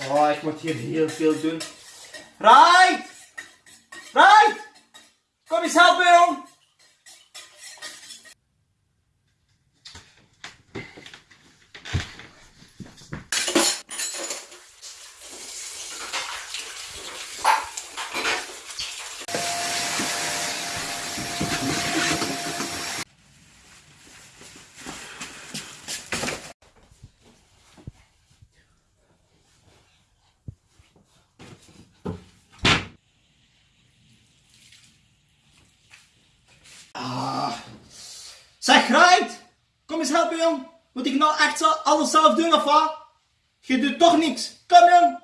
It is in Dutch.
Oh, ik moet hier heel veel doen. Right! Right! Kom eens helpen, jong! Jong, moet ik nou echt alles zelf doen of wat? Je doet toch niks. Kom jong.